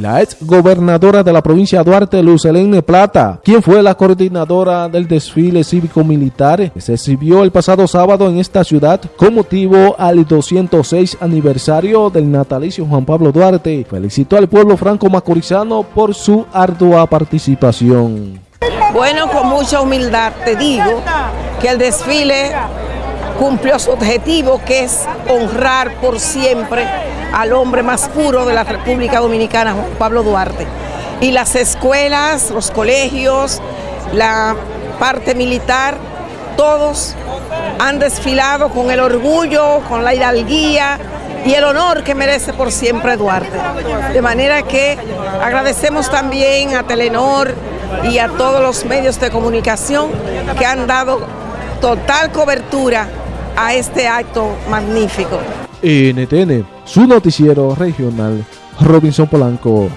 la ex gobernadora de la provincia de Duarte, Luz Helene Plata, quien fue la coordinadora del desfile cívico-militar que se exhibió el pasado sábado en esta ciudad con motivo al 206 aniversario del natalicio Juan Pablo Duarte. Felicitó al pueblo franco-macorizano por su ardua participación. Bueno, con mucha humildad te digo que el desfile cumplió su objetivo, que es honrar por siempre al hombre más puro de la República Dominicana, Pablo Duarte. Y las escuelas, los colegios, la parte militar, todos han desfilado con el orgullo, con la hidalguía y el honor que merece por siempre Duarte. De manera que agradecemos también a Telenor y a todos los medios de comunicación que han dado total cobertura a este acto magnífico. NTN, su noticiero regional, Robinson Polanco.